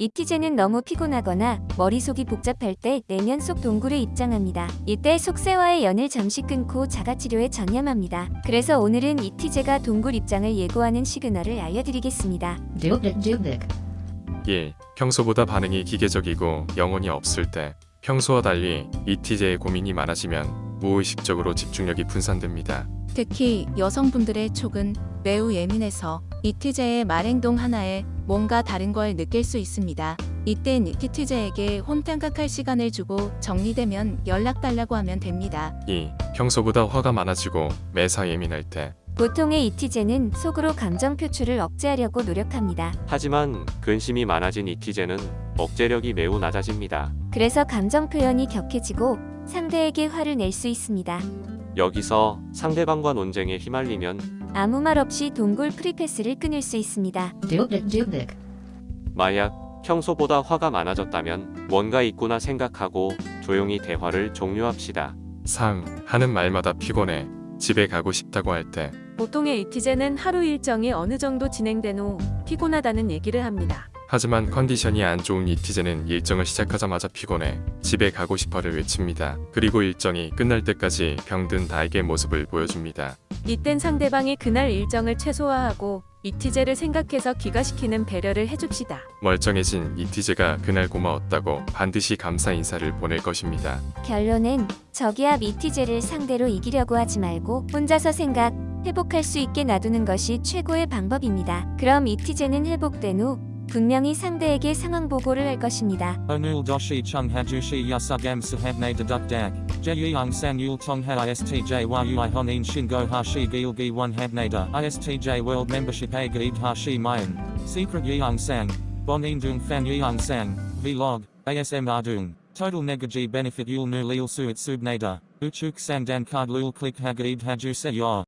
이티제는 너무 피곤하거나 머릿속이 복잡할 때 내면 속 동굴에 입장합니다. 이때 속세와의 연을 잠시 끊고 자가치료에 전념합니다. 그래서 오늘은 이티제가 동굴 입장을 예고하는 시그널을 알려드리겠습니다. Dubnik Dubnik. 1. 평소보다 반응이 기계적이고 영혼이 없을 때 평소와 달리 이티제의 고민이 많아지면 무의식적으로 집중력이 분산됩니다. 특히 여성분들의 촉은 매우 예민해서 이티제의 말행동 하나에 뭔가 다른 걸 느낄 수 있습니다. 이땐 이티제에게 혼탕각할 시간을 주고 정리되면 연락 달라고 하면 됩니다. 2. 평소보다 화가 많아지고 매사 예민할 때 보통의 이티제는 속으로 감정 표출을 억제하려고 노력합니다. 하지만 근심이 많아진 이티제는 억제력이 매우 낮아집니다. 그래서 감정 표현이 격해지고 상대에게 화를 낼 수 있습니다. 여기서 상대방과 논쟁에 휘말리면 아무 말 없이 동굴 프리패스를 끊을 수 있습니다. 만약 평소보다 화가 많아졌다면 뭔가 있구나 생각하고 조용히 대화를 종료합시다. 3. 하는 말마다 피곤해 집에 가고 싶다고 할 때 보통의 이티제는 하루 일정이 어느 정도 진행된 후 피곤하다는 얘기를 합니다. 하지만 컨디션이 안 좋은 이티제는 일정을 시작하자마자 피곤해 집에 가고 싶어를 외칩니다. 그리고 일정이 끝날 때까지 병든 닭의 모습을 보여줍니다. 이땐 상대방이 그날 일정을 최소화하고 이티제를 생각해서 귀가시키는 배려를 해줍시다. 멀쩡해진 이티제가 그날 고마웠다고 반드시 감사 인사를 보낼 것입니다. 결론은 저기압 이티제를 상대로 이기려고 하지 말고 혼자서 생각, 회복할 수 있게 놔두는 것이 최고의 방법입니다. 그럼 이티제는 회복된 후 분명히 상대에게 상황 보고를 할 것입니다. Hajushi yasugam sahabne deduk dag. Jeyang sang yul tong ha istj yu honin shingo hashi gil gi one habnada. Istj world membership a hashi mayan. Secret yang sang. Bonin dung fan yang sang. Vlog. ASM ardung. Total negaji benefit yul nu lil suit subnada. Uchuk sang dan card lul click hagaib haju se.